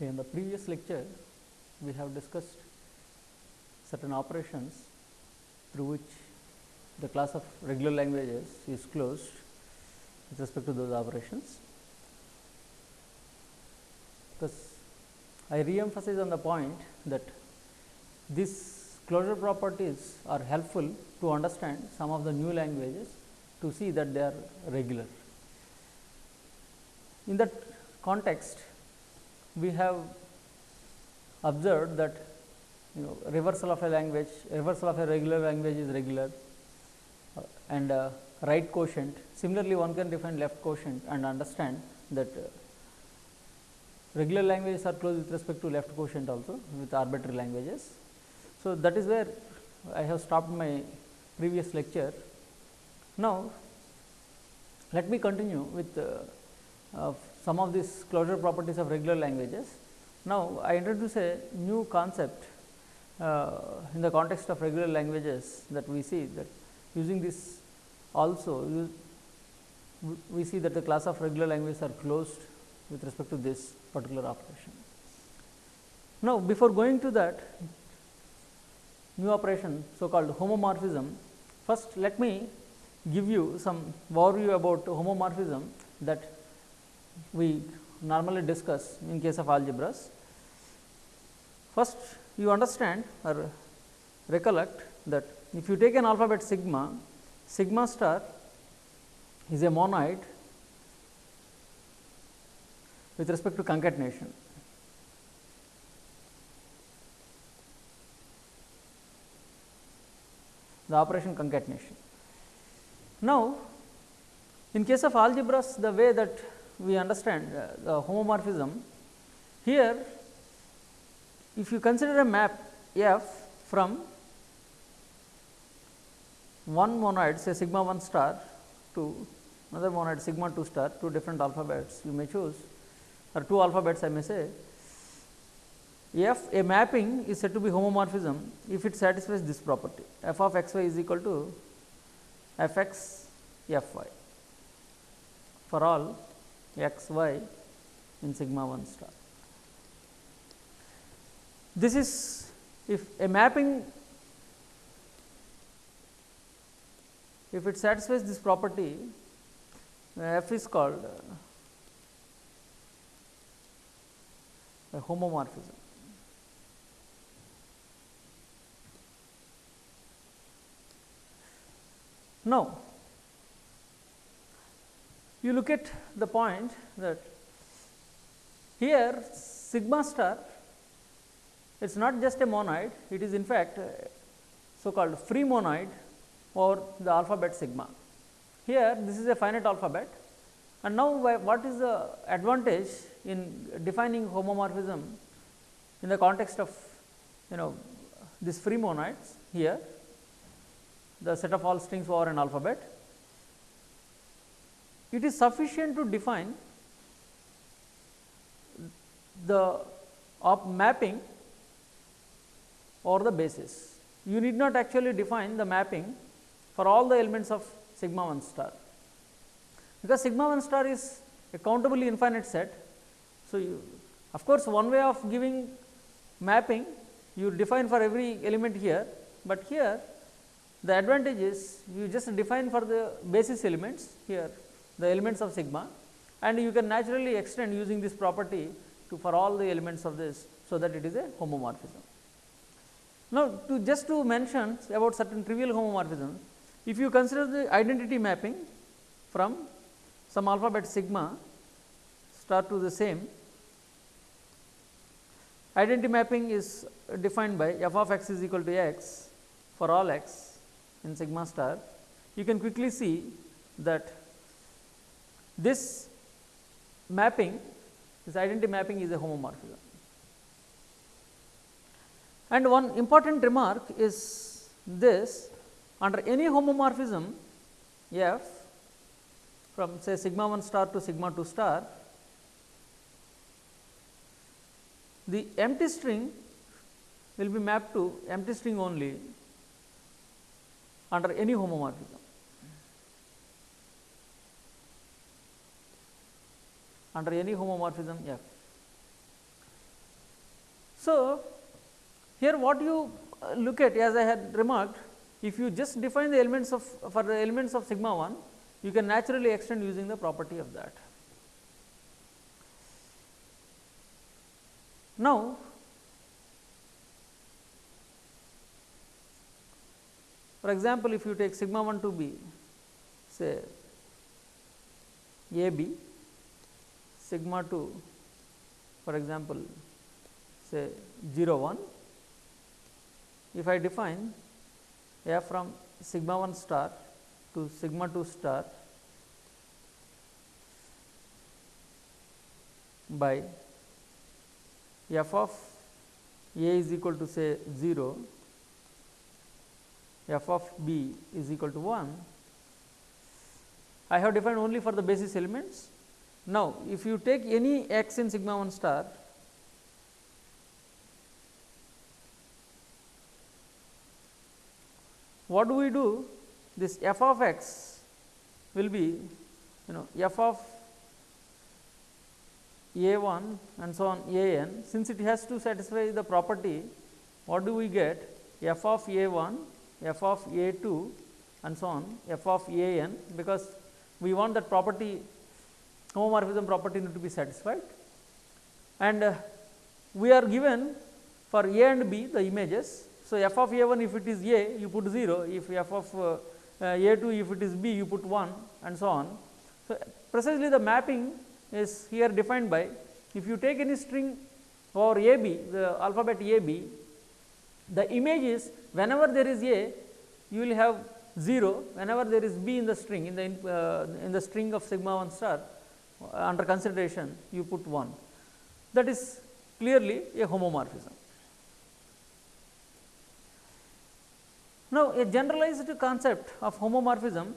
In the previous lecture, we have discussed certain operations through which the class of regular languages is closed with respect to those operations. Because I re-emphasize on the point that these closure properties are helpful to understand some of the new languages to see that they are regular. In that context, we have observed that you know reversal of a language, reversal of a regular language is regular uh, and uh, right quotient. Similarly, one can define left quotient and understand that uh, regular languages are close with respect to left quotient also with arbitrary languages. So, that is where I have stopped my previous lecture. Now, let me continue with uh, some of these closure properties of regular languages. Now, I introduce a new concept uh, in the context of regular languages that we see that using this also we see that the class of regular languages are closed with respect to this particular operation. Now, before going to that new operation so called homomorphism, first let me give you some overview about homomorphism that we normally discuss in case of algebras. First you understand or recollect that if you take an alphabet sigma, sigma star is a monoid with respect to concatenation. The operation concatenation. Now, in case of algebras, the way that we understand uh, the homomorphism, here if you consider a map f from one monoid say sigma 1 star to another monoid sigma 2 star two different alphabets you may choose or two alphabets I may say f a mapping is said to be homomorphism if it satisfies this property. F of x y is equal to f x f y. For all x y in sigma 1 star. This is if a mapping if it satisfies this property f is called uh, a homomorphism. Now, you look at the point that here sigma star it is not just a monoid, it is in fact so called free monoid or the alphabet sigma. Here this is a finite alphabet and now what is the advantage in defining homomorphism in the context of you know this free monoids here the set of all strings over an alphabet. It is sufficient to define the mapping or the basis. You need not actually define the mapping for all the elements of sigma 1 star, because sigma 1 star is a countably infinite set. So, you, of course, one way of giving mapping you define for every element here, but here the advantage is you just define for the basis elements here the elements of sigma and you can naturally extend using this property to for all the elements of this. So, that it is a homomorphism. Now, to just to mention about certain trivial homomorphisms, if you consider the identity mapping from some alphabet sigma star to the same, identity mapping is defined by f of x is equal to x for all x in sigma star, you can quickly see that this mapping, this identity mapping is a homomorphism. And one important remark is this under any homomorphism f from say sigma 1 star to sigma 2 star, the empty string will be mapped to empty string only under any homomorphism. Under any homomorphism f. So, here what you uh, look at as I had remarked if you just define the elements of for the elements of sigma 1 you can naturally extend using the property of that. Now, for example, if you take sigma 1 to be say a b sigma 2 for example say 0 1 if I define f from sigma 1 star to sigma 2 star by f of a is equal to say 0 f of b is equal to 1 I have defined only for the basis elements. Now, if you take any x in sigma 1 star what do we do? This f of x will be you know f of a 1 and so on a n. Since it has to satisfy the property what do we get? F of a 1 f of a 2 and so on f of a n because we want that property homomorphism property need to be satisfied and uh, we are given for a and b the images. So, f of a 1 if it is a you put 0 if f of uh, uh, a 2 if it is b you put 1 and so on. So, precisely the mapping is here defined by if you take any string or a b the alphabet a b the image is whenever there is a you will have 0 whenever there is b in the string in the uh, in the string of sigma 1 star under consideration you put 1 that is clearly a homomorphism. Now, a generalized concept of homomorphism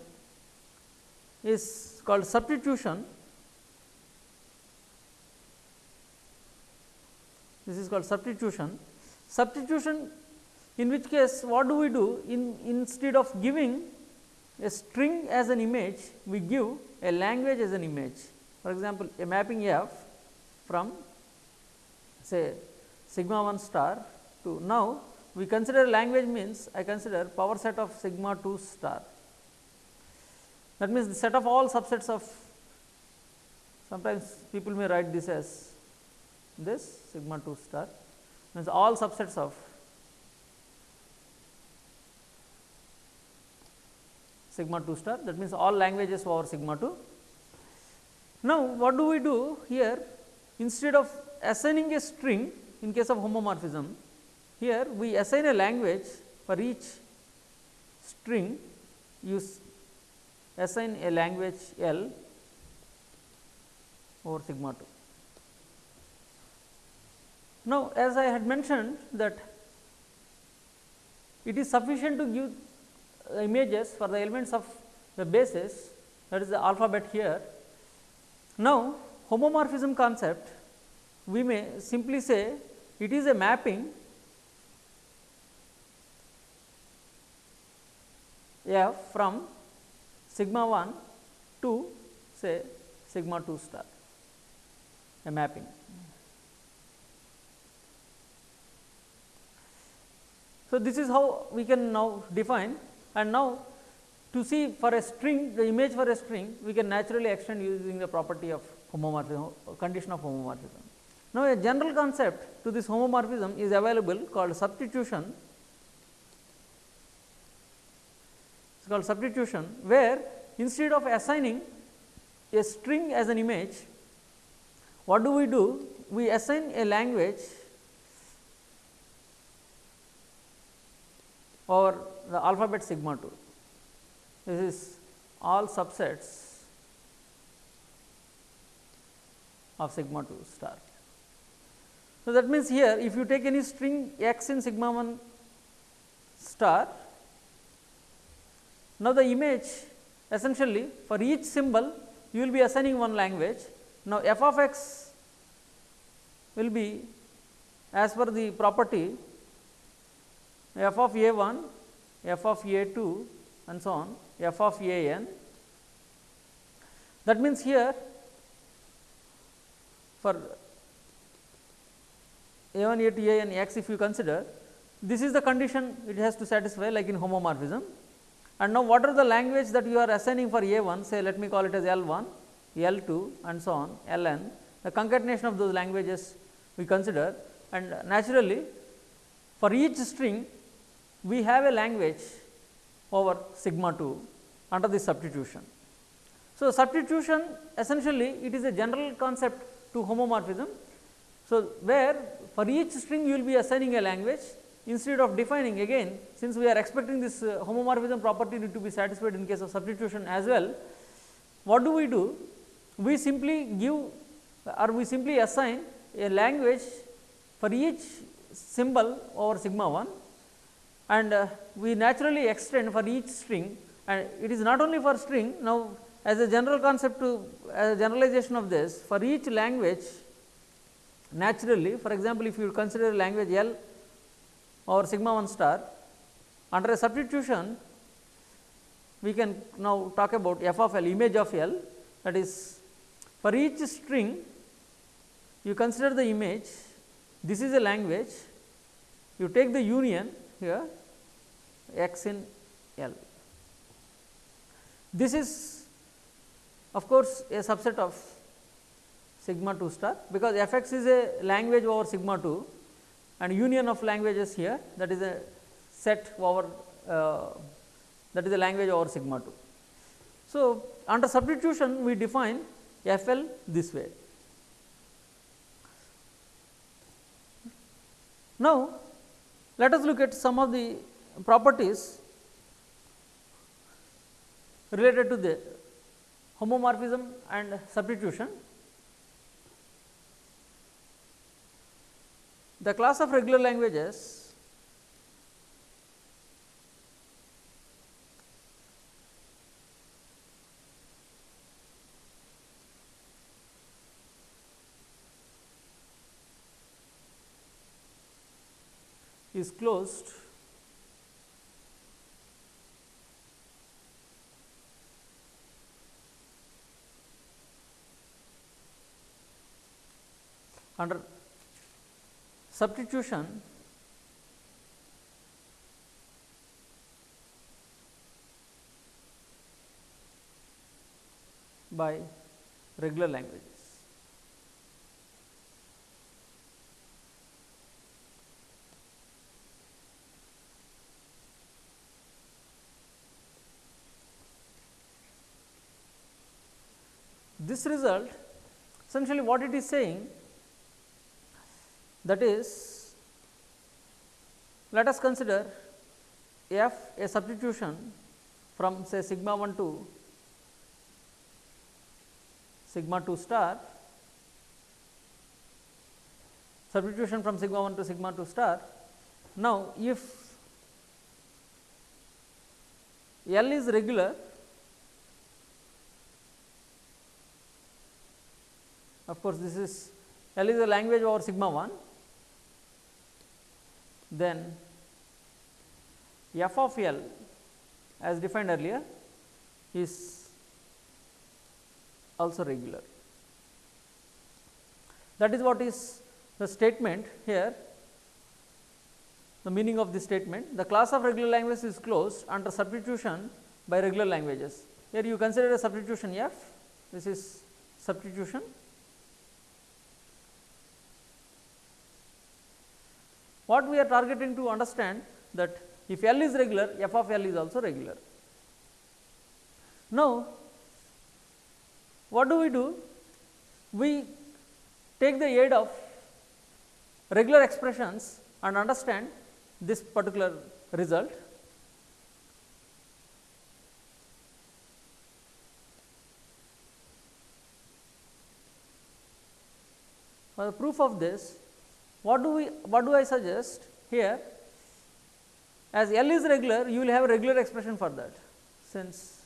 is called substitution. This is called substitution. Substitution in which case what do we do in instead of giving a string as an image we give a language as an image for example a mapping f from say sigma 1 star to now we consider language means I consider power set of sigma 2 star that means the set of all subsets of sometimes people may write this as this sigma 2 star means all subsets of sigma 2 star that means all languages over sigma 2. Now, what do we do here instead of assigning a string in case of homomorphism here we assign a language for each string you assign a language L over sigma 2. Now, as I had mentioned that it is sufficient to give uh, images for the elements of the basis that is the alphabet here. Now, homomorphism concept we may simply say it is a mapping. F from sigma 1 to say sigma 2 star. A mapping. So, this is how we can now define. And now to see for a string the image for a string we can naturally extend using the property of homomorphism condition of homomorphism. Now, a general concept to this homomorphism is available called substitution it is called substitution where instead of assigning a string as an image what do we do we assign a language or the alphabet sigma 2. This is all subsets of sigma 2 star. So, that means here if you take any string x in sigma 1 star, now the image essentially for each symbol you will be assigning one language. Now, f of x will be as per the property f of a 1 f of a 2 and so on f of a n. That means, here for a 1 a 2 a n x if you consider this is the condition it has to satisfy like in homomorphism. And now, what are the language that you are assigning for a 1 say let me call it as L 1, L 2 and so on L n the concatenation of those languages we consider and naturally for each string we have a language over sigma 2 under this substitution. So, substitution essentially it is a general concept to homomorphism. So, where for each string you will be assigning a language instead of defining again since we are expecting this uh, homomorphism property to be satisfied in case of substitution as well. What do we do? We simply give or we simply assign a language for each symbol over sigma 1 and uh, we naturally extend for each string. And it is not only for string. Now as a general concept to as a generalization of this for each language naturally for example, if you consider language L or sigma 1 star under a substitution we can now talk about f of L image of L. That is for each string you consider the image this is a language you take the union here x in L. This is of course, a subset of sigma 2 star because f x is a language over sigma 2 and union of languages here that is a set over uh, that is a language over sigma 2. So, under substitution we define f l this way. Now, let us look at some of the properties related to the homomorphism and substitution. The class of regular languages is closed under substitution by regular languages. This result essentially what it is saying that is let us consider f a substitution from say sigma 1 to sigma 2 star substitution from sigma 1 to sigma 2 star. Now, if L is regular of course, this is L is the language over sigma 1 then f of L as defined earlier is also regular. That is what is the statement here the meaning of this statement the class of regular languages is closed under substitution by regular languages. Here you consider a substitution f this is substitution What we are targeting to understand that if L is regular, f of L is also regular. Now, what do we do? We take the aid of regular expressions and understand this particular result. For the proof of this, what do we what do I suggest? Here as L is regular you will have a regular expression for that. Since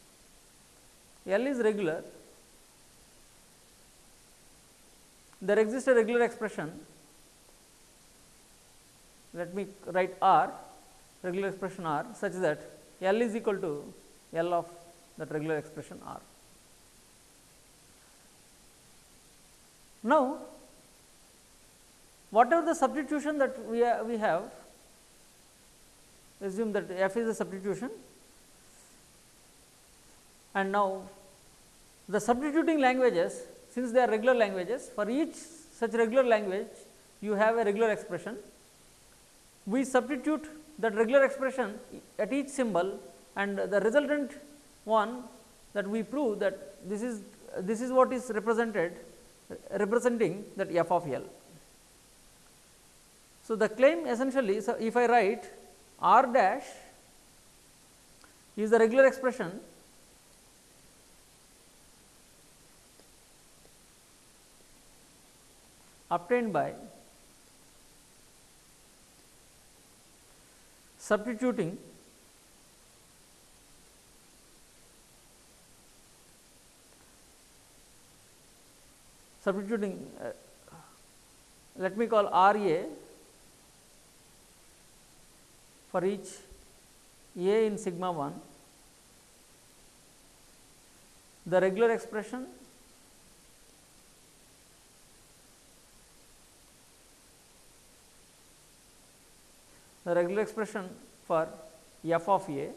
L is regular there exists a regular expression. Let me write R regular expression R such that L is equal to L of that regular expression R. Now, whatever the substitution that we, we have assume that f is a substitution and now the substituting languages since they are regular languages for each such regular language you have a regular expression. We substitute that regular expression at each symbol and the resultant one that we prove that this is this is what is represented representing that f of L. So, the claim essentially so if I write r dash is the regular expression obtained by substituting substituting uh, let me call R A for each A in sigma 1 the regular expression the regular expression for f of a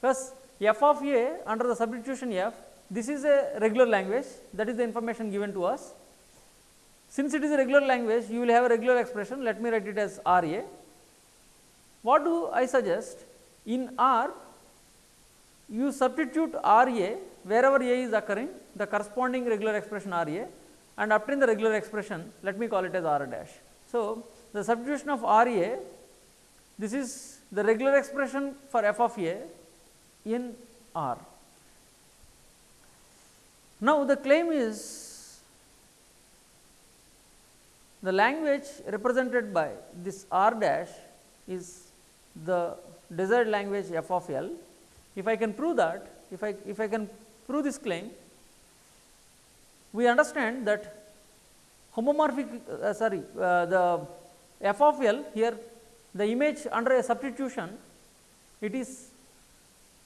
plus f of a under the substitution f this is a regular language that is the information given to us. Since it is a regular language you will have a regular expression let me write it as R a. What do I suggest in R you substitute R a wherever a is occurring the corresponding regular expression R a and obtain the regular expression let me call it as R dash. So, the substitution of R a this is the regular expression for f of a in R. Now, the claim is the language represented by this R dash is the desired language f of L. If I can prove that, if I if I can prove this claim, we understand that homomorphic uh, sorry uh, the f of L here the image under a substitution it is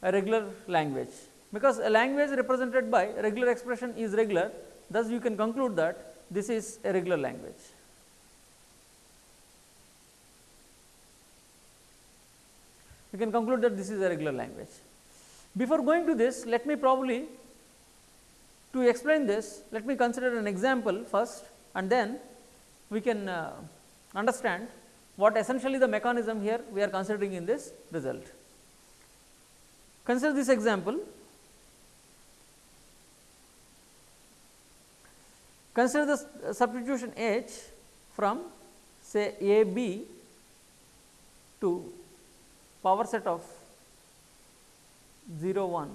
a regular language because a language represented by regular expression is regular thus you can conclude that this is a regular language. You can conclude that this is a regular language. Before going to this let me probably to explain this let me consider an example first and then we can uh, understand what essentially the mechanism here we are considering in this result. Consider this example Consider the substitution H from say A B to power set of 0 1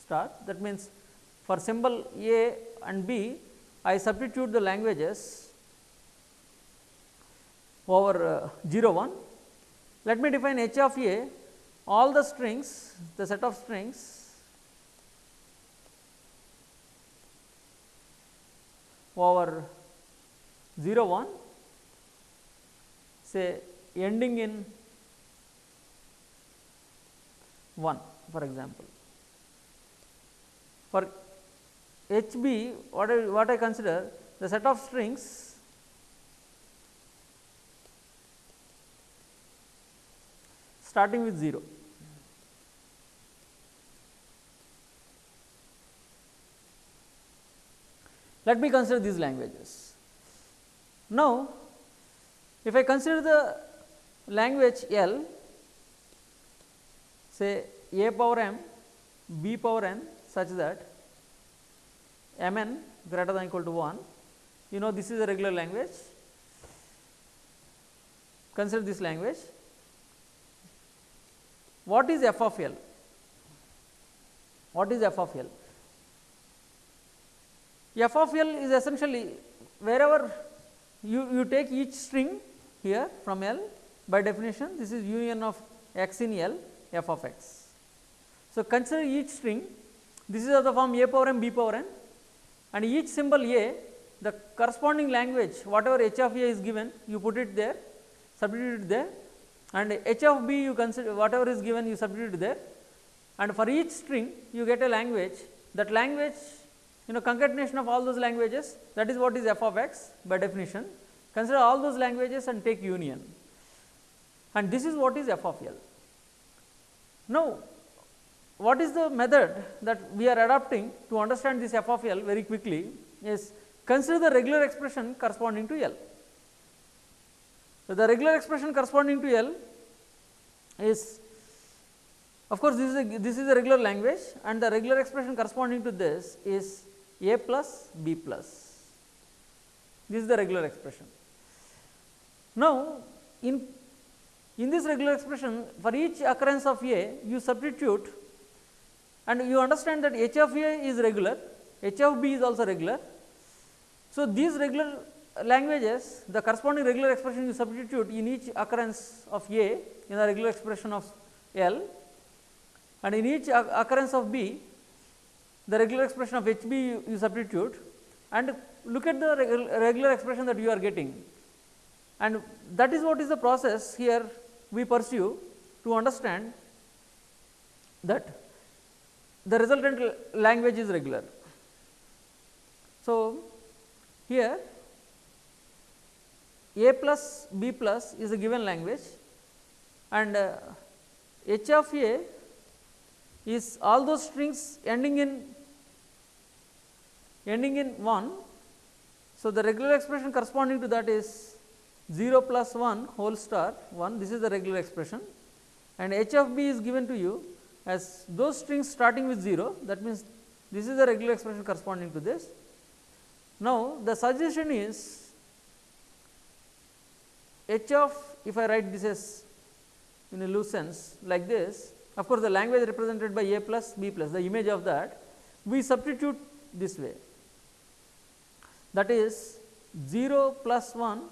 star that means for symbol A and B I substitute the languages over uh, 0 1. Let me define H of A all the strings the set of strings over 0 1 say ending in 1 for example. For H b what I, what I consider the set of strings starting with 0. Let me consider these languages. Now, if I consider the language L say a power m b power n such that m n greater than equal to 1 you know this is a regular language. Consider this language. What is f of l? What is f of l? F of L is essentially wherever you, you take each string here from L by definition this is union of x in L f of x. So, consider each string this is of the form a power m b power n and each symbol a the corresponding language whatever h of a is given you put it there substitute it there and h of b you consider whatever is given you substitute there and for each string you get a language that language you know concatenation of all those languages that is what is f of x by definition. Consider all those languages and take union and this is what is f of L. Now, what is the method that we are adopting to understand this f of L very quickly is consider the regular expression corresponding to L. So, the regular expression corresponding to L is of course, this is a this is a regular language and the regular expression corresponding to this is a plus b plus. This is the regular expression. Now, in in this regular expression for each occurrence of a you substitute and you understand that h of a is regular, h of b is also regular. So, these regular languages the corresponding regular expression you substitute in each occurrence of a in the regular expression of L and in each occurrence of B the regular expression of H B you, you substitute. And look at the regular expression that you are getting. And that is what is the process here we pursue to understand that the resultant language is regular. So, here A plus B plus is a given language and uh, H of A is all those strings ending in ending in 1. So, the regular expression corresponding to that is 0 plus 1 whole star 1 this is the regular expression and h of b is given to you as those strings starting with 0 that means this is the regular expression corresponding to this. Now, the suggestion is h of if I write this as in a loose sense like this of course, the language represented by a plus b plus the image of that we substitute this way that is 0 plus 1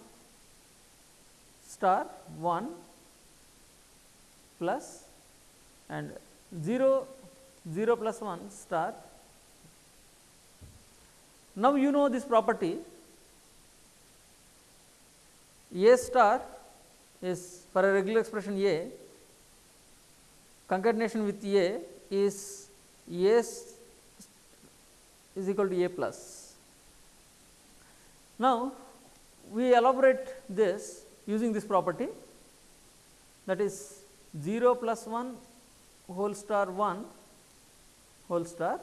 star 1 plus and 0 0 plus 1 star. Now, you know this property a star is for a regular expression a concatenation with A is A is equal to A plus. Now, we elaborate this using this property that is 0 plus 1 whole star 1 whole star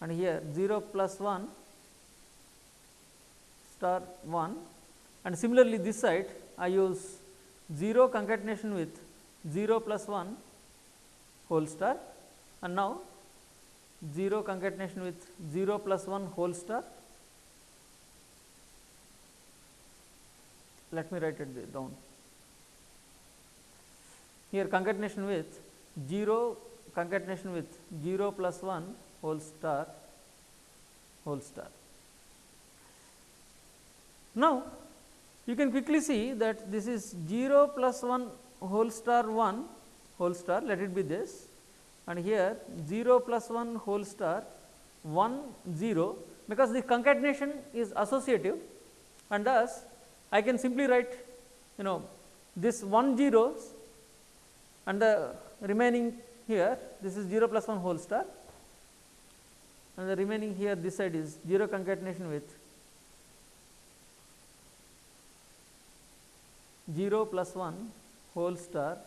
and here 0 plus 1 star 1 and similarly this side I use 0 concatenation with 0 plus 1 whole star and now 0 concatenation with 0 plus 1 whole star. Let me write it down. Here concatenation with 0 concatenation with 0 plus 1 whole star whole star. Now, you can quickly see that this is 0 plus 1 whole star 1 whole star let it be this and here 0 plus 1 whole star 1 0 because the concatenation is associative and thus I can simply write you know this 1 zeros and the remaining here this is 0 plus 1 whole star and the remaining here this side is 0 concatenation with 0 plus 1 whole star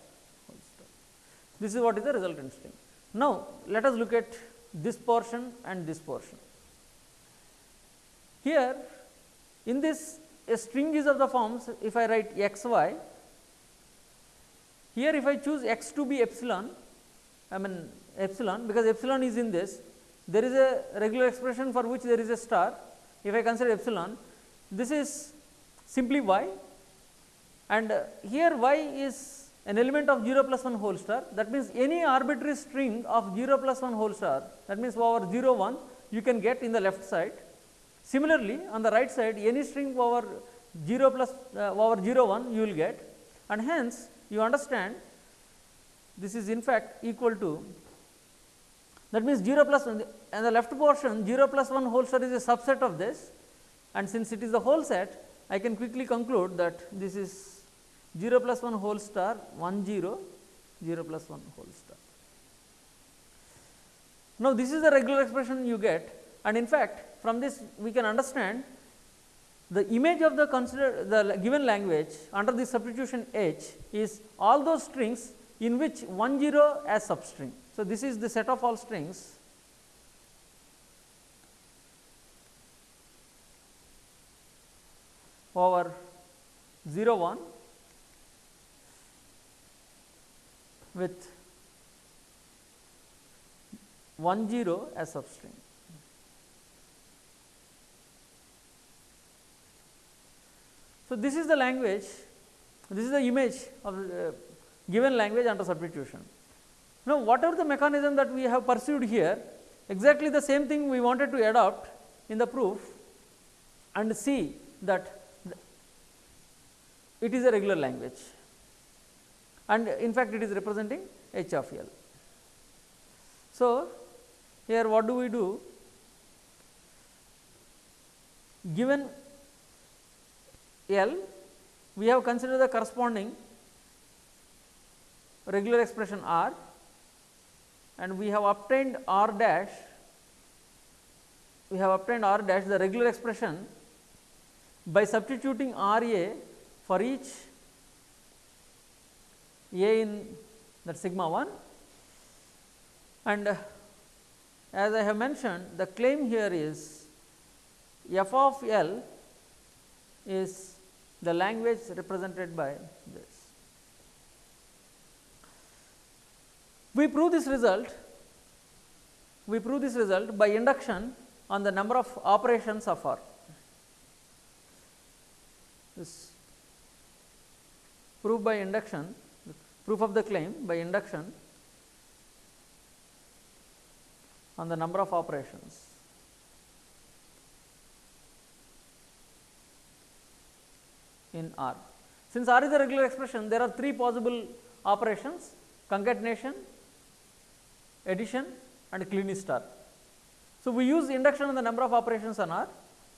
this is what is the resultant string. Now, let us look at this portion and this portion. Here in this a string is of the forms if I write x y, here if I choose x to be epsilon, I mean epsilon because epsilon is in this, there is a regular expression for which there is a star. If I consider epsilon, this is simply y and uh, here y is an element of 0 plus 1 whole star that means any arbitrary string of 0 plus 1 whole star that means over 0 1 you can get in the left side. Similarly, on the right side any string over 0 plus uh, over 0 1 you will get. And hence you understand this is in fact equal to that means 0 plus and the left portion 0 plus 1 whole star is a subset of this. And since it is the whole set I can quickly conclude that this is 0 plus 1 whole star 1 0 0 plus 1 whole star. Now, this is the regular expression you get. And in fact, from this we can understand the image of the consider the given language under the substitution h is all those strings in which 1 0 as substring. So, this is the set of all strings over 0 1 with 1 0 as substring. So, this is the language, this is the image of the uh, given language under substitution. Now, whatever the mechanism that we have pursued here, exactly the same thing we wanted to adopt in the proof and see that it is a regular language and in fact, it is representing h of L. So, here what do we do? Given L, we have considered the corresponding regular expression R and we have obtained R dash, we have obtained R dash the regular expression by substituting R A for each A in that sigma 1 and uh, as I have mentioned the claim here is f of L is the language represented by this. We prove this result, we prove this result by induction on the number of operations of R. This proof by induction, proof of the claim by induction on the number of operations. In R. Since R is a regular expression, there are three possible operations concatenation, addition and Kleene star. So, we use induction on the number of operations on R.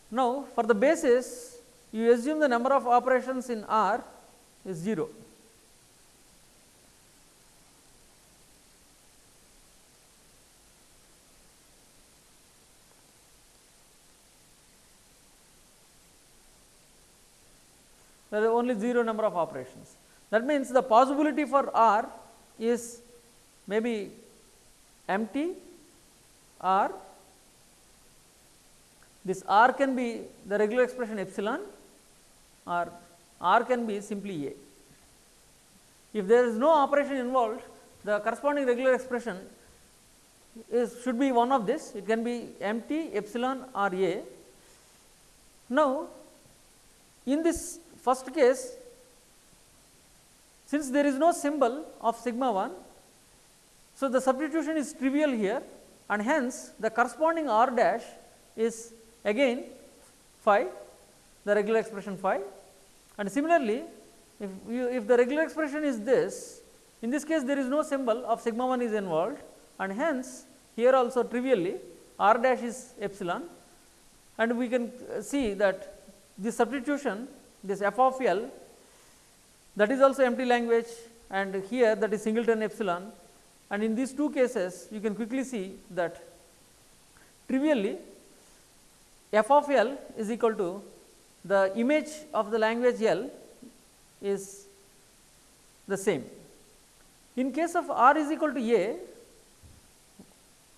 Now, for the basis you assume the number of operations in R is 0. There are only 0 number of operations. That means, the possibility for R is maybe empty or this R can be the regular expression epsilon or R can be simply A. If there is no operation involved, the corresponding regular expression is should be one of this, it can be empty epsilon or A. Now, in this First case, since there is no symbol of sigma 1, so the substitution is trivial here and hence the corresponding r dash is again phi the regular expression phi. And similarly if you if the regular expression is this in this case there is no symbol of sigma 1 is involved and hence here also trivially r dash is epsilon. And we can see that this substitution this f of L that is also empty language and here that is singleton epsilon. And in these two cases you can quickly see that trivially f of L is equal to the image of the language L is the same. In case of R is equal to A,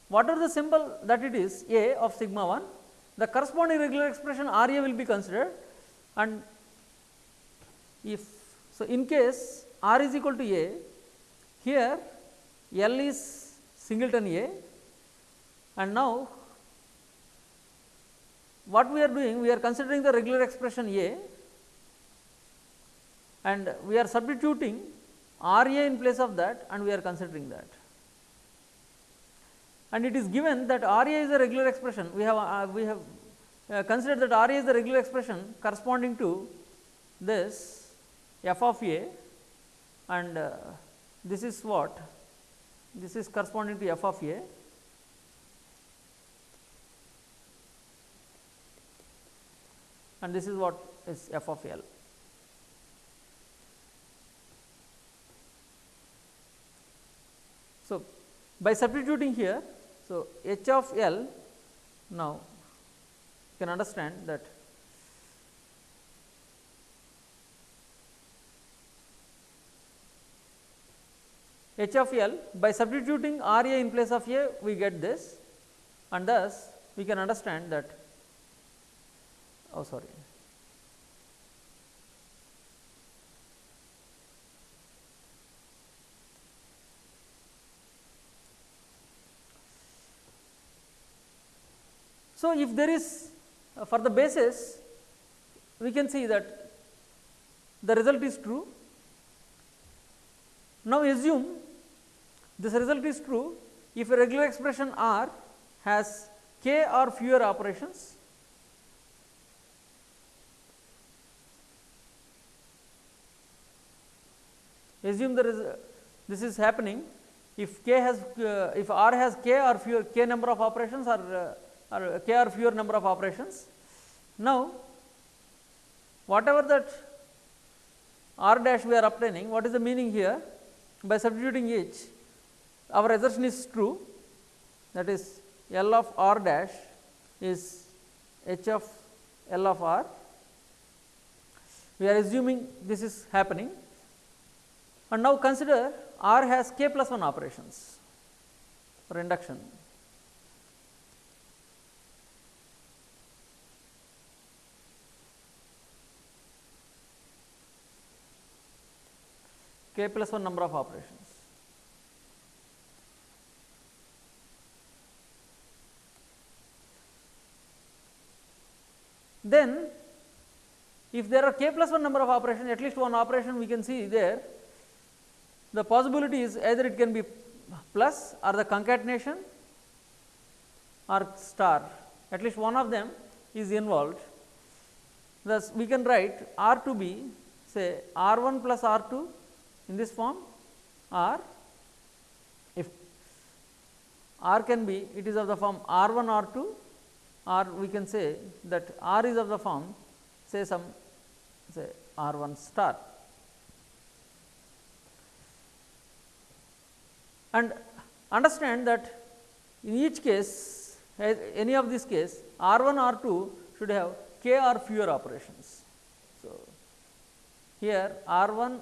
what are the symbol that it is? A of sigma 1, the corresponding regular expression R A will be considered. And if so in case r is equal to a here L is singleton A and now what we are doing we are considering the regular expression A and we are substituting R A in place of that and we are considering that. And it is given that R A is a regular expression we have uh, we have uh, considered that R A is the regular expression corresponding to this f of a and uh, this is what this is corresponding to f of a and this is what is f of L. So, by substituting here, so h of L now you can understand that h of L by substituting R A in place of A we get this and thus we can understand that oh sorry So, if there is uh, for the basis we can see that the result is true. Now, assume this result is true if a regular expression R has k or fewer operations assume there is this is happening if k has uh, if r has k or fewer k number of operations or uh, or k or fewer number of operations. Now, whatever that r dash we are obtaining, what is the meaning here? By substituting each, our assertion is true that is L of r dash is h of L of r. We are assuming this is happening and now consider r has k plus 1 operations for induction. k plus 1 number of operations. Then if there are k plus 1 number of operations at least one operation we can see there the possibility is either it can be plus or the concatenation or star at least one of them is involved. Thus, we can write R to be say R 1 plus R 2 in this form or if R can be it is of the form R 1 R 2 or we can say that R is of the form say some say R 1 star. And understand that in each case any of this case R 1 R 2 should have k or fewer operations. So, here R 1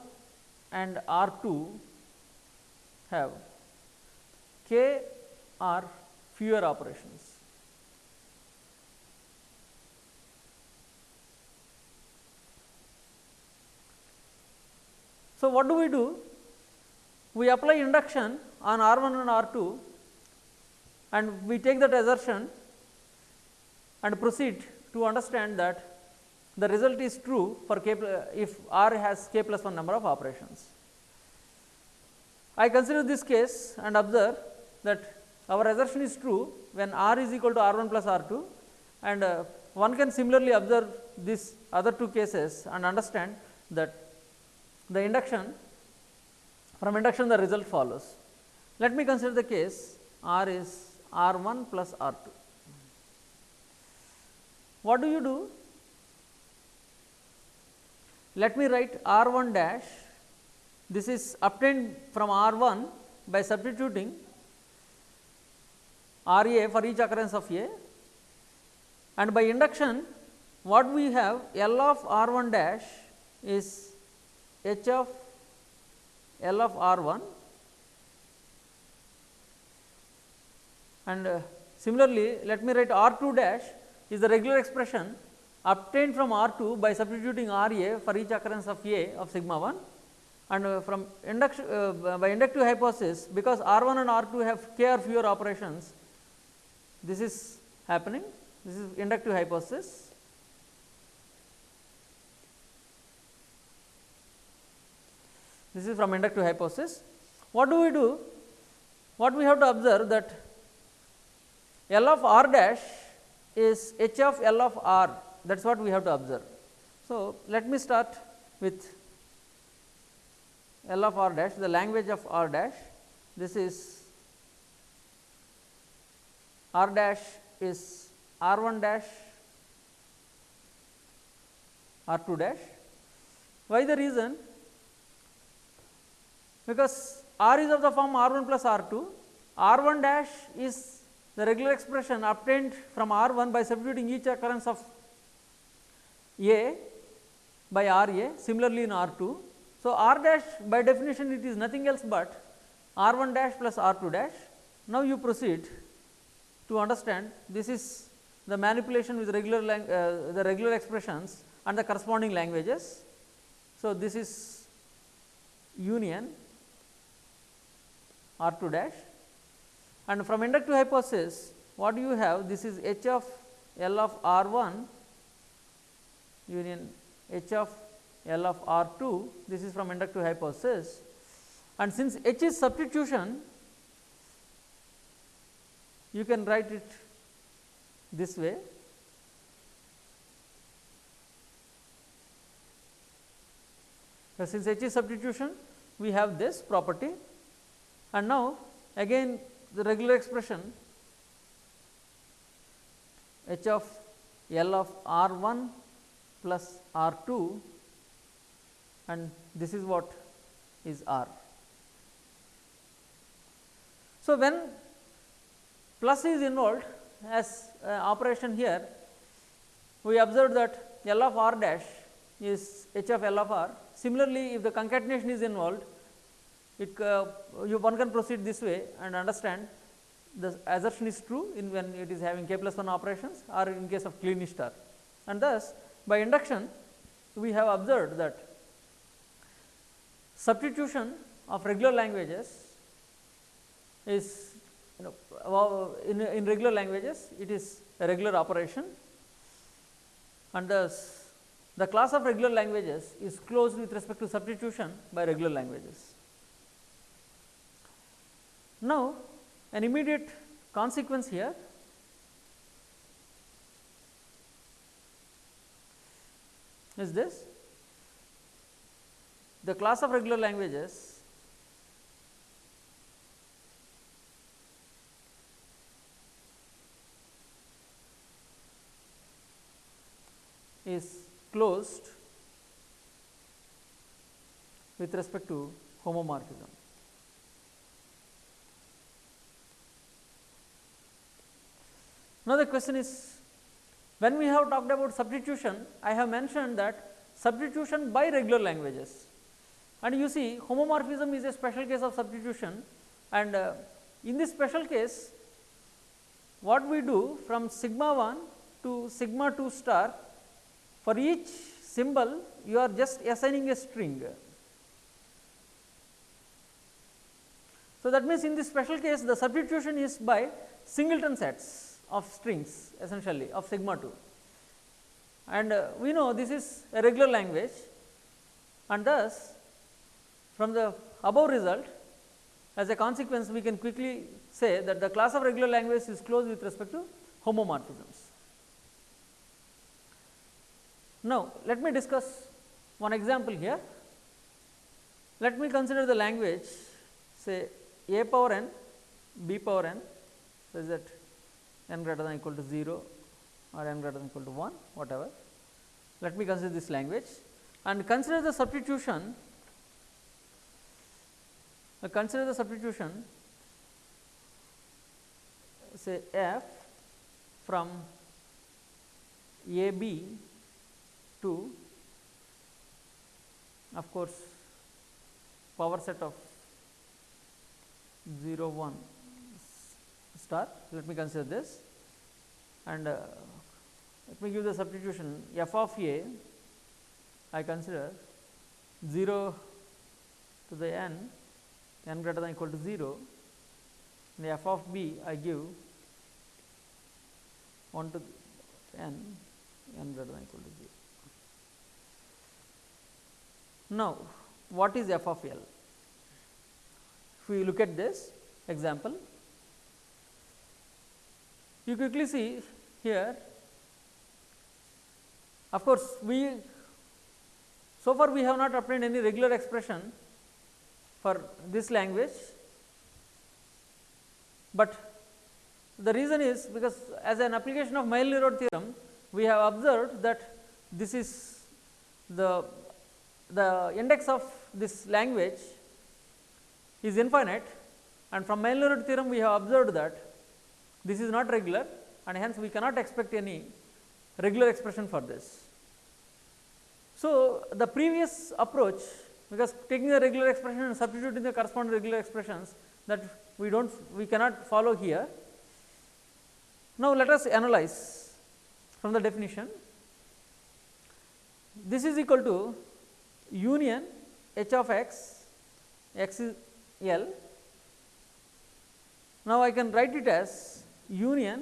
and R 2 have k or fewer operations. So, what do we do? We apply induction on R 1 and R 2 and we take that assertion and proceed to understand that the result is true for k if r has k plus 1 number of operations. I consider this case and observe that our assertion is true when r is equal to r 1 plus r 2 and uh, one can similarly observe these other two cases and understand that the induction from induction the result follows. Let me consider the case r is r 1 plus r 2. What do you do? Let me write R 1 dash, this is obtained from R 1 by substituting R A for each occurrence of A and by induction what we have L of R 1 dash is H of L of R 1 and uh, similarly let me write R 2 dash is the regular expression obtained from R 2 by substituting R A for each occurrence of A of sigma 1 and uh, from induction uh, by inductive hypothesis because R 1 and R 2 have k or fewer operations this is happening. This is inductive hypothesis. This is from inductive hypothesis. What do we do? What we have to observe that L of R dash is H of L of R that is what we have to observe. So, let me start with L of R dash the language of R dash this is R dash is R 1 dash R 2 dash. Why the reason? Because R is of the form R 1 plus R 2, R 1 dash is the regular expression obtained from R 1 by substituting each occurrence of A by R A similarly in R 2. So, R dash by definition it is nothing else but R 1 dash plus R 2 dash. Now, you proceed to understand this is the manipulation with regular uh, the regular expressions and the corresponding languages. So, this is union R 2 dash. And from inductive hypothesis what do you have? This is H of L of R 1 union H of L of R 2 this is from inductive hypothesis. And since H is substitution you can write it this way. Since H is substitution we have this property and now again the regular expression H of L of R 1 plus R 2 and this is what is R. So, when plus is involved as uh, operation here, we observe that L of R dash is H of L of R. Similarly, if the concatenation is involved, it uh, you one can proceed this way and understand the assertion is true in when it is having k plus 1 operations or in case of Kleene star. And thus, by induction we have observed that substitution of regular languages is you know in, in regular languages it is a regular operation and thus the class of regular languages is closed with respect to substitution by regular languages. Now, an immediate consequence here is this the class of regular languages is closed with respect to homomorphism. Now, the question is when we have talked about substitution, I have mentioned that substitution by regular languages. And you see homomorphism is a special case of substitution. And uh, in this special case what we do from sigma 1 to sigma 2 star for each symbol you are just assigning a string. So, that means in this special case the substitution is by singleton sets of strings essentially of sigma 2 and uh, we know this is a regular language and thus from the above result as a consequence we can quickly say that the class of regular language is closed with respect to homomorphisms. Now, let me discuss one example here. Let me consider the language say a power n, b power n, is that n greater than equal to 0 or n greater than equal to 1 whatever. Let me consider this language. And consider the substitution. Uh, consider the substitution. Say f from a b to of course power set of 0 1 star. Let me consider this and uh, let me give the substitution f of a I consider 0 to the n n greater than equal to 0 and f of b I give 1 to n n greater than equal to 0. Now, what is f of L? If we look at this example, you quickly see here of course, we so far we have not obtained any regular expression for this language, but the reason is because as an application of Myhill-Nerode theorem we have observed that this is the the index of this language is infinite. And from Myhill-Nerode theorem we have observed that this is not regular and hence we cannot expect any regular expression for this. So, the previous approach because taking the regular expression and substituting the corresponding regular expressions that we do not we cannot follow here. Now, let us analyze from the definition this is equal to union h of x x is L. Now, I can write it as union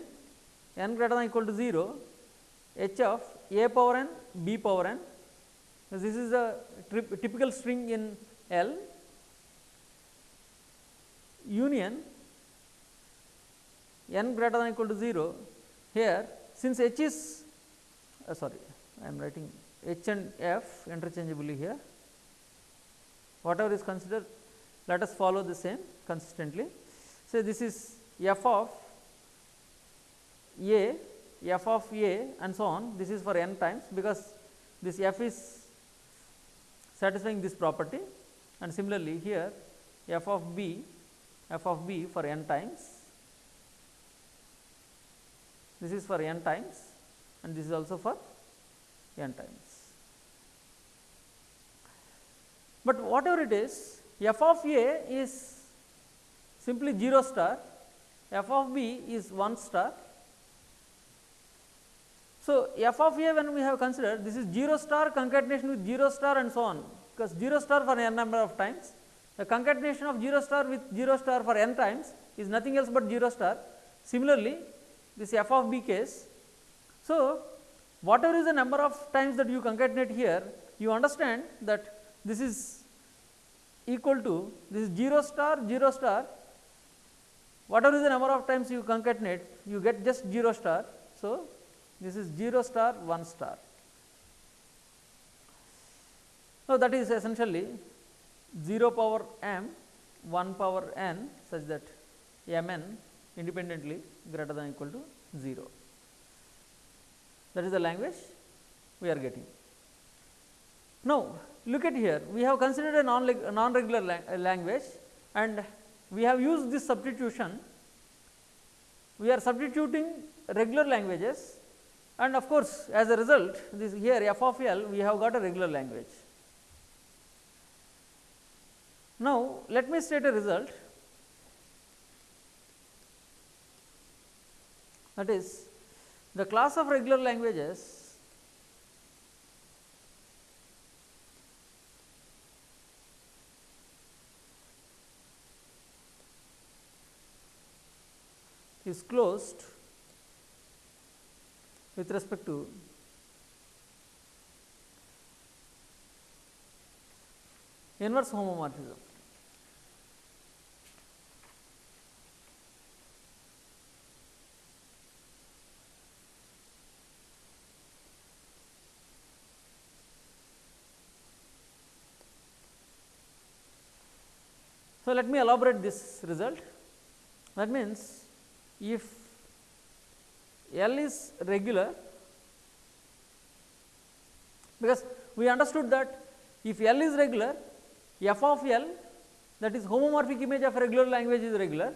n greater than equal to 0 h of a power n b power n. This is a typical string in L. Union n greater than equal to 0 here since h is uh, sorry I am writing h and f interchangeably here. Whatever is considered let us follow the same consistently. So, this is f of a, f of a and so on this is for n times because this f is satisfying this property and similarly here f of b f of b for n times this is for n times and this is also for n times. But whatever it is f of a is simply 0 star, f of b is 1 star. So, f of a when we have considered this is 0 star concatenation with 0 star and so on because 0 star for n number of times the concatenation of 0 star with 0 star for n times is nothing else but 0 star. Similarly, this f of b case. So, whatever is the number of times that you concatenate here you understand that this is equal to this is 0 star 0 star whatever is the number of times you concatenate you get just 0 star. So, this is 0 star 1 star. So, that is essentially 0 power m 1 power n such that m n independently greater than equal to 0. That is the language we are getting. Now, look at here we have considered a non, non regular language and we have used this substitution. We are substituting regular languages and of course, as a result this here f of L we have got a regular language. Now, let me state a result that is the class of regular languages is closed with respect to inverse homomorphism. So, let me elaborate this result that means if L is regular because we understood that if L is regular f of L that is homomorphic image of regular language is regular.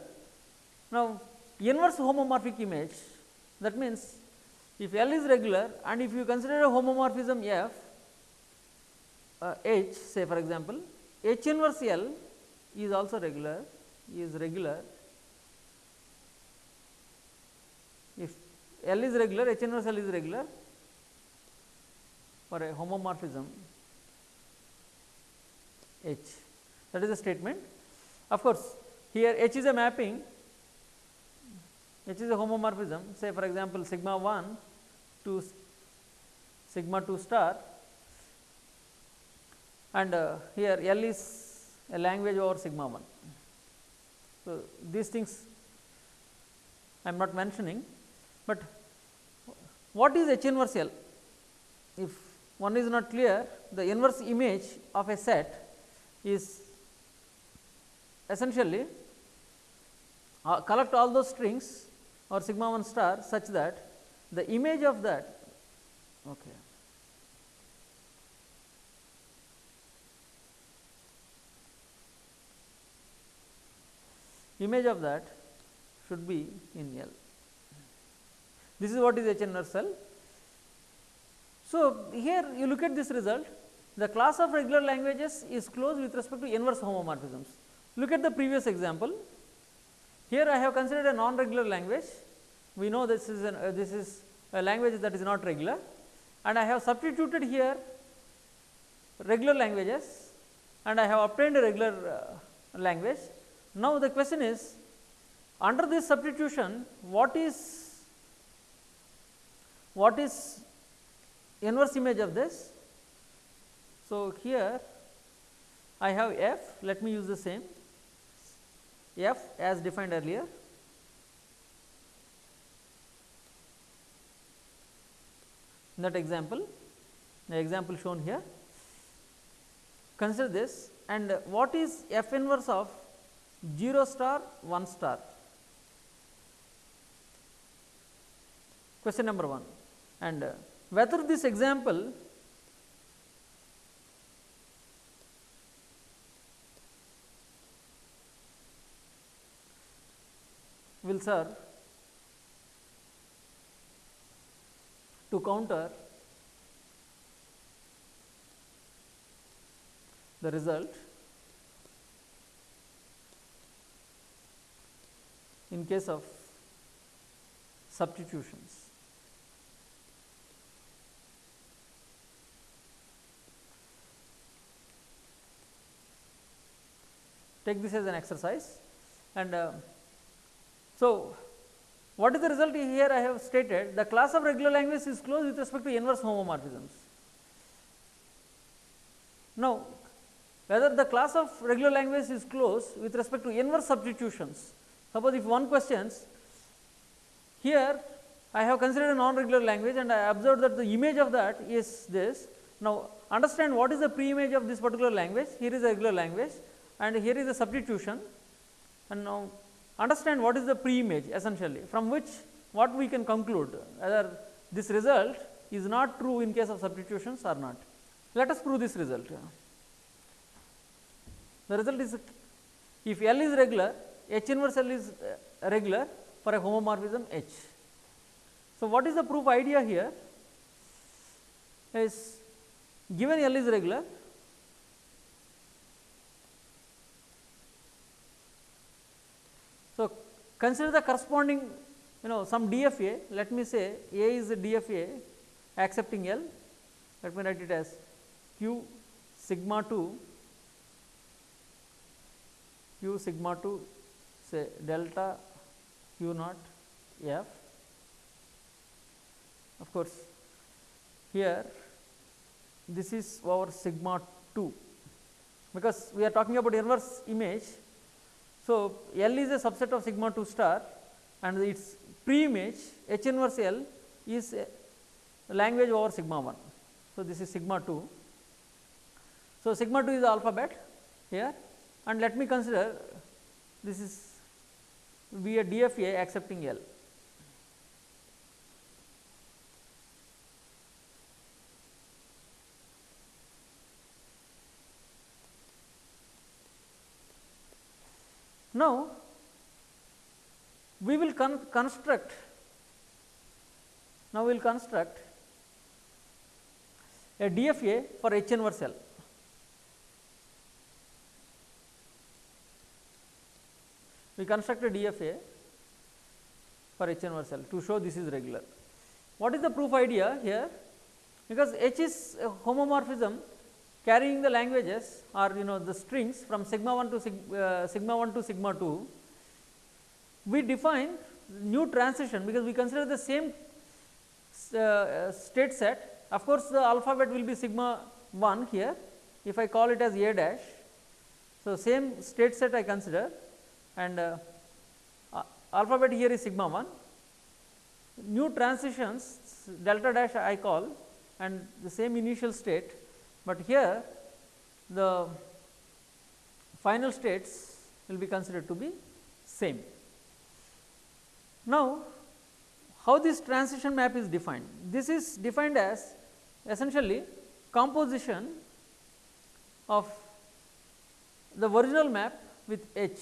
Now, inverse homomorphic image that means if L is regular and if you consider a homomorphism f uh, H say for example, H inverse L is also regular is regular if L is regular H inverse L is regular for a homomorphism. H that is the statement. Of course, here H is a mapping. H is a homomorphism. Say for example, sigma 1 to sigma 2 star. And uh, here L is a language over sigma 1. So, these things I am not mentioning, but what is H inverse L? If one is not clear, the inverse image of a set is essentially uh, collect all those strings or sigma 1 star such that the image of that okay, image of that should be in L. This is what is H inverse L. So, here you look at this result the class of regular languages is closed with respect to inverse homomorphisms. Look at the previous example. Here I have considered a non-regular language. We know this is an, uh, this is a language that is not regular and I have substituted here regular languages and I have obtained a regular uh, language. Now, the question is under this substitution what is what is inverse image of this? So, here I have f let me use the same. F as defined earlier. In that example the example shown here. Consider this and what is f inverse of 0 star 1 star? Question number 1 and uh, whether this example will serve to counter the result in case of substitutions. Take this as an exercise and uh, so, what is the result here I have stated the class of regular language is closed with respect to inverse homomorphisms. Now, whether the class of regular language is closed with respect to inverse substitutions. Suppose if one questions here I have considered a non-regular language and I observed that the image of that is this. Now, understand what is the pre-image of this particular language, here is a regular language and here is a substitution and now understand what is the pre-image essentially from which what we can conclude whether this result is not true in case of substitutions or not. Let us prove this result. The result is if L is regular, H inverse L is uh, regular for a homomorphism H. So, what is the proof idea here is given L is regular So, consider the corresponding you know some DFA let me say A is the DFA accepting L. Let me write it as q sigma 2 q sigma 2 say delta q naught f. Of course here this is our sigma 2 because we are talking about inverse image so, L is a subset of sigma 2 star and its pre-image H inverse L is language over sigma 1. So, this is sigma 2. So, sigma 2 is the alphabet here and let me consider this is be a DFA accepting L. Now, we will con construct now we will construct a DFA for H inverse L. We construct a DFA for H inverse L to show this is regular. What is the proof idea here? Because H is a homomorphism carrying the languages or you know the strings from sigma 1 to sig, uh, sigma 1 to sigma 2, we define new transition because we consider the same uh, state set. Of course, the alphabet will be sigma 1 here if I call it as A dash. So, same state set I consider and uh, alphabet here is sigma 1. New transitions delta dash I call and the same initial state but here the final states will be considered to be same. Now, how this transition map is defined? This is defined as essentially composition of the original map with H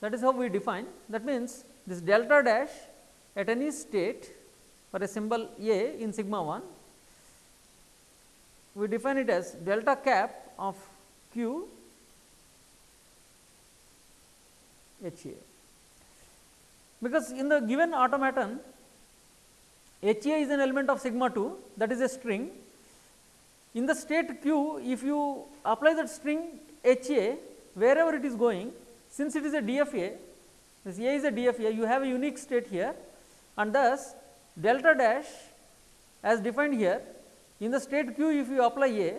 that is how we define that means this delta dash at any state for a symbol A in sigma 1, we define it as delta cap of q H A. Because in the given automaton H A is an element of sigma 2 that is a string. In the state q if you apply that string H A wherever it is going since it is a DFA this A is a DFA you have a unique state here and thus delta dash as defined here in the state q if you apply A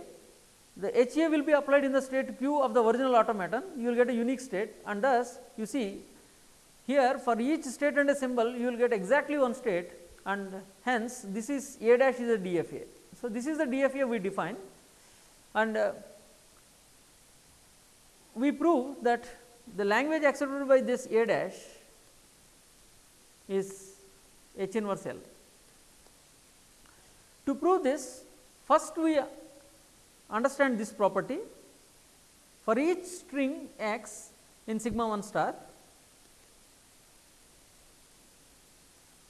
the HA will be applied in the state q of the original automaton you will get a unique state and thus you see here for each state and a symbol you will get exactly one state and hence this is A dash is a DFA. So, this is the DFA we define and uh, we prove that the language accepted by this A dash is H inverse L. To prove this first we understand this property. For each string x in sigma 1 star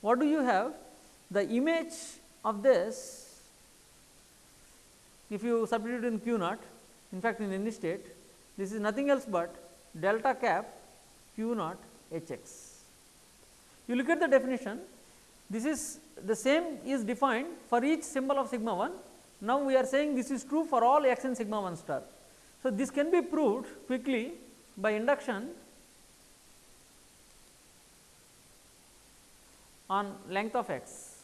what do you have? The image of this if you substitute in q naught in fact in any state this is nothing else but delta cap q naught h x. You look at the definition. This is the same is defined for each symbol of sigma 1 now, we are saying this is true for all x in sigma 1 star. So, this can be proved quickly by induction on length of x,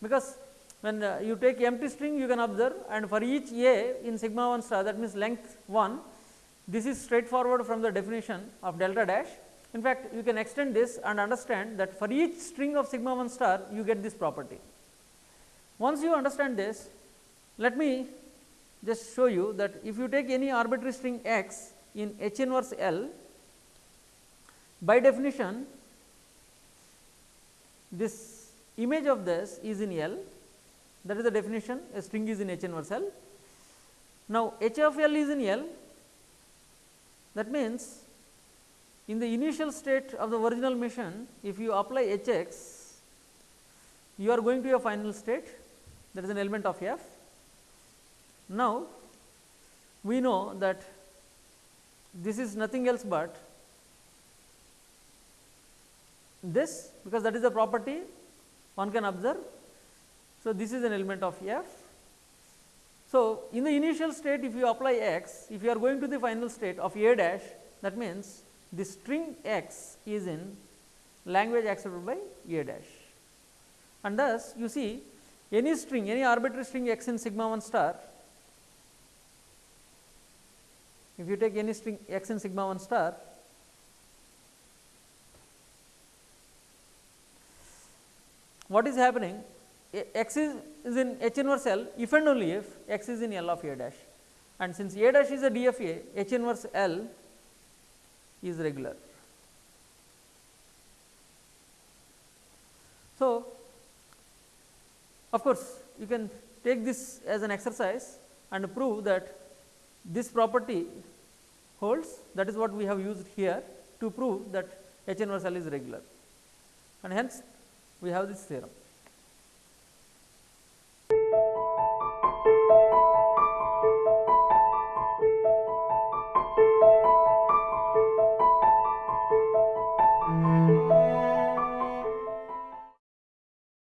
because when uh, you take empty string you can observe and for each a in sigma 1 star that means length 1 this is straightforward from the definition of delta dash. In fact, you can extend this and understand that for each string of sigma 1 star you get this property. Once you understand this let me just show you that if you take any arbitrary string x in H inverse L, by definition this image of this is in L. That is the definition. A string is in H inverse L. Now, H of L is in L. That means in the initial state of the original machine if you apply H x you are going to a final state. That is an element of f now, we know that this is nothing else but this because that is the property one can observe. So, this is an element of f. So, in the initial state if you apply x, if you are going to the final state of a dash that means the string x is in language accepted by a dash and thus you see any string any arbitrary string x in sigma 1 star if you take any string x in sigma 1 star what is happening x is, is in H inverse L if and only if x is in L of A dash and since A dash is a DFA H inverse L is regular. So, of course, you can take this as an exercise and prove that this property holds that is what we have used here to prove that H inverse L is regular and hence we have this theorem.